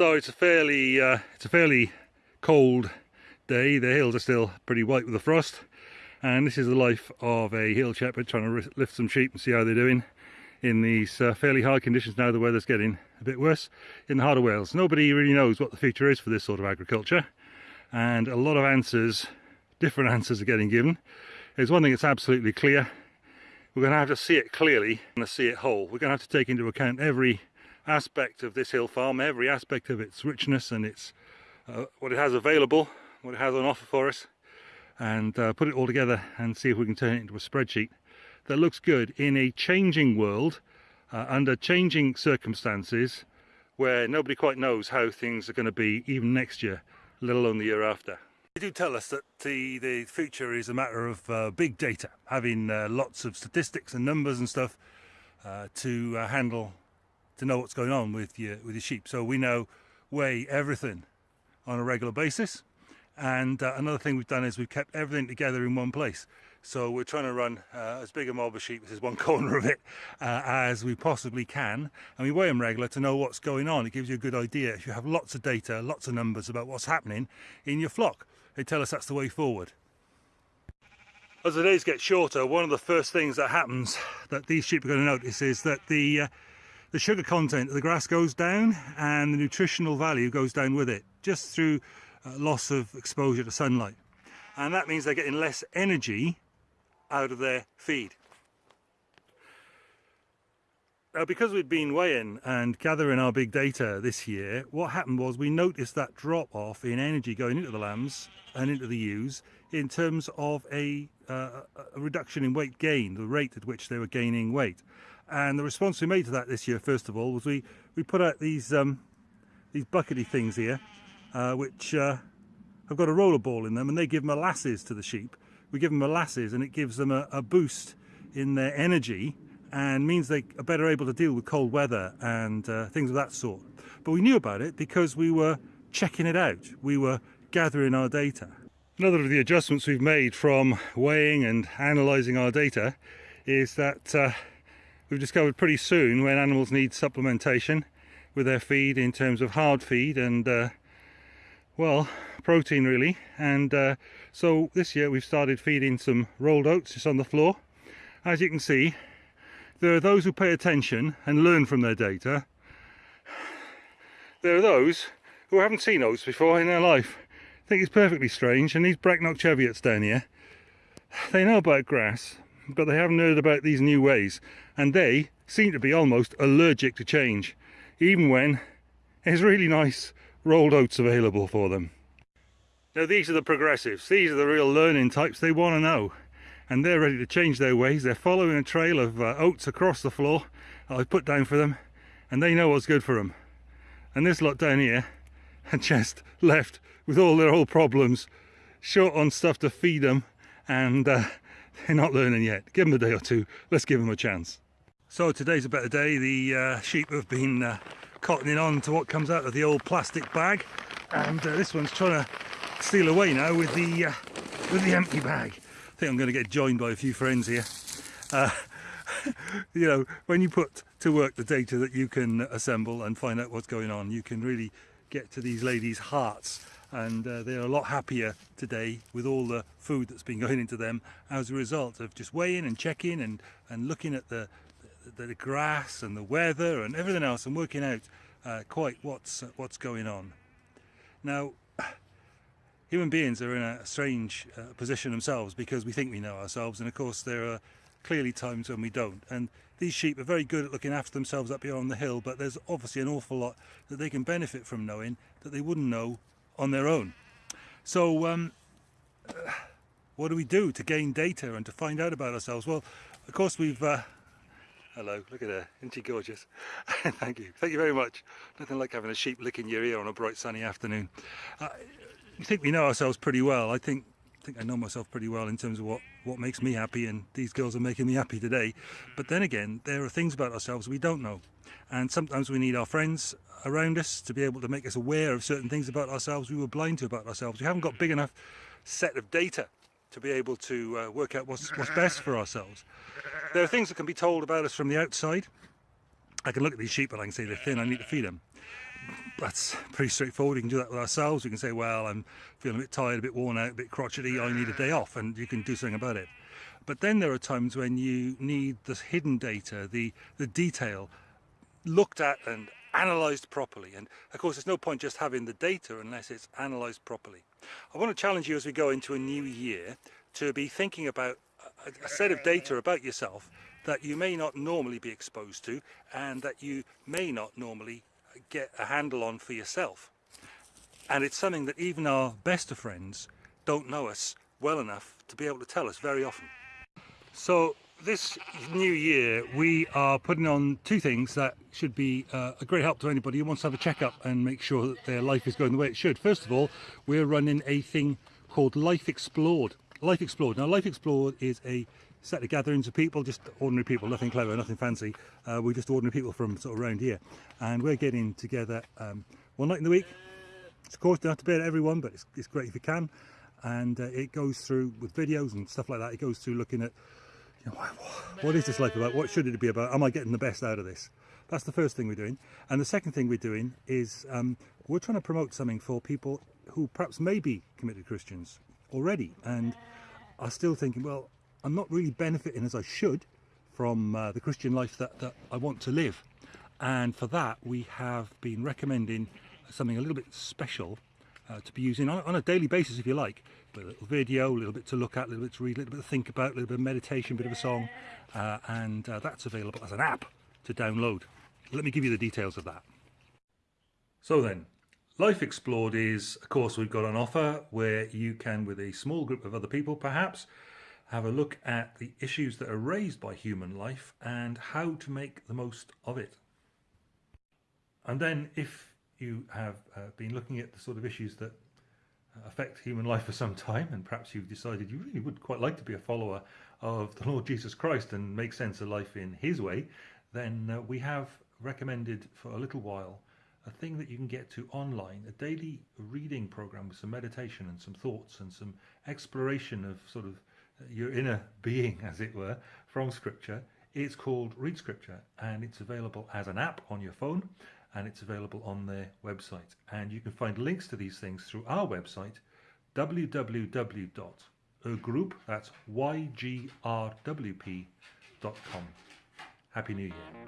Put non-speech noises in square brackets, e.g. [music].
So it's a fairly uh, it's a fairly cold day. The hills are still pretty white with the frost, and this is the life of a hill shepherd trying to lift some sheep and see how they're doing in these uh, fairly hard conditions now the weather's getting a bit worse in the heart of Wales. Nobody really knows what the future is for this sort of agriculture and a lot of answers, different [laughs] answers are getting given. There's one thing that's absolutely clear. We're going to have to see it clearly and see it whole. We're going to have to take into account every aspect of this hill farm, every aspect of its richness and its uh, what it has available, what it has on offer for us, and uh, put it all together and see if we can turn it into a spreadsheet that looks good in a changing world, uh, under changing circumstances, where nobody quite knows how things are going to be even next year, let alone the year after. They do tell us that the, the future is a matter of uh, big data, having uh, lots of statistics and numbers and stuff uh, to handle to know what's going on with your with your sheep. So we now weigh everything on a regular basis. And uh, another thing we've done is we've kept everything together in one place. So we're trying to run uh, as big a mob of sheep, this is one [laughs] corner of it, uh, as we possibly can. And we weigh them regular to know what's going on. It gives you a good idea. If you have lots of data, lots of numbers about what's happening in your flock, they tell us that's the way forward. As the days get shorter, one of the first things that happens that these sheep are going to notice is that the uh, the sugar content of the grass goes down and the nutritional value goes down with it just through uh, loss of exposure to sunlight and that means they're getting less energy out of their feed. Now because we'd been weighing and gathering our big data this year, what happened was we noticed that drop off in energy going into the lambs and into the ewes in terms of a, uh, a reduction in weight gain, the rate at which they were gaining weight. And the response we made to that this year, first of all, was we, we put out these, um, these buckety things here, uh, which uh, have got a roller ball in them and they give molasses to the sheep. We give them molasses and it gives them a, a boost in their energy and means they are better able to deal with cold weather and uh, things of that sort. But we knew about it because we were checking it out. We were gathering our data. Another of the adjustments we've made from weighing and analysing our data is that uh, we've discovered pretty soon when animals need supplementation with their feed in terms of hard feed and uh, well protein really. And uh, so this year we've started feeding some rolled oats just on the floor. As you can see there are those who pay attention and learn from their data. There are those who haven't seen oats before in their life think it's perfectly strange and these Brecknock Cheviots down here they know about grass but they haven't heard about these new ways and they seem to be almost allergic to change even when it's really nice rolled oats available for them. Now these are the progressives, these are the real learning types, they want to know and they're ready to change their ways, they're following a trail of uh, oats across the floor that I've put down for them and they know what's good for them. And this lot down here [laughs] are just left with all their old problems, short on stuff to feed them and uh, [laughs] they're not learning yet. Give them a day or two, let's give them a chance. So today's a better day, the uh, sheep have been uh, cottoning on to what comes out of the old plastic bag and uh, this one's trying to steal away now with the uh, with the empty bag I think I'm going to get joined by a few friends here uh, [laughs] you know when you put to work the data that you can assemble and find out what's going on you can really get to these ladies hearts and uh, they're a lot happier today with all the food that's been [laughs] going into them as a result of just weighing and checking and and looking at the the, the grass and the weather and everything else and working out uh, quite what's uh, what's going on. Now, [sighs] human beings are in a strange uh, position themselves because we think we know ourselves and of course there are clearly times when we don't and these sheep are very good at looking after themselves up here on the hill but there's obviously an awful lot that they can benefit from knowing that they wouldn't know on their own. So um, [sighs] what do we do to gain data and to find out about ourselves? Well, of course we've uh, Hello, look at her, isn't she gorgeous? [laughs] Thank you, thank you very much. Nothing like having a sheep licking your ear on a bright sunny afternoon. Uh, I think we know ourselves pretty well. I think I think I know myself pretty well in terms of what, what makes me happy and these girls are making me happy today. But then again, there are things about ourselves we don't know. And sometimes we need our friends around us to be able to make us aware of certain things about ourselves we were blind to about ourselves. We haven't got big enough set of data to be able to uh, work out what's, what's best for ourselves. There are things that can be told about us from the outside. I can look at these sheep and I can say they're thin, I need to feed them. That's pretty straightforward. We can do that with ourselves. We can say, well, I'm feeling a bit tired, a bit worn out, a bit crotchety. I need a day off, and you can do something about it. But then there are times when you need the hidden data, the the detail, looked at and analysed properly. And of course, there's no point just having the data unless it's analysed properly. I want to challenge you as we go into a new year to be thinking about a, a set of data about yourself that you may not normally be exposed to and that you may not normally get a handle on for yourself. And it's something that even our best of friends don't know us well enough to be able to tell us very often. So this new year we are putting on two things that should be uh, a great help to anybody who wants to have a checkup and make sure that their life is going the way it should. First of all, we're running a thing called Life Explored. Life Explored. Now Life Explored is a set of gatherings of people, just ordinary people, nothing clever, nothing fancy. Uh, we're just ordinary people from sort of around here. And we're getting together um, one night in the week. It's Of course, have to pay it everyone, but it's, it's great if you can. And uh, it goes through with videos and stuff like that. It goes through looking at you know, what is this life about? What should it be about? Am I getting the best out of this? That's the first thing we're doing. And the second thing we're doing is um, we're trying to promote something for people who perhaps may be committed Christians already and are still thinking, well, I'm not really benefiting as I should from uh, the Christian life that, that I want to live. And for that, we have been recommending something a little bit special uh, to be using on, on, a daily basis, if you like. A little video, a little bit to look at, a little bit to read, a little bit to think about, a little bit of meditation, a bit of a song. Uh, and uh, that's available as an app to download. Let me give you the details of that. So then, Life Explored is a course we've got on offer where you can, with a small group of other people perhaps, have a look at the issues that are raised by human life and how to make the most of it. And then if you have uh, been looking at the sort of issues that uh, affect human life for some time and perhaps you've decided you really would quite like to be a follower of the Lord Jesus Christ and make sense of life in his way, then uh, we have recommended for a little while a thing that you can get to online, a daily reading program with some meditation and some thoughts and some exploration of sort of your inner being, as it were, from Scripture. It's called Read Scripture and it's available as an app on your phone and it's available on their website. And you can find links to these things through our website, Y-G-R-W-P.com. Happy New Year.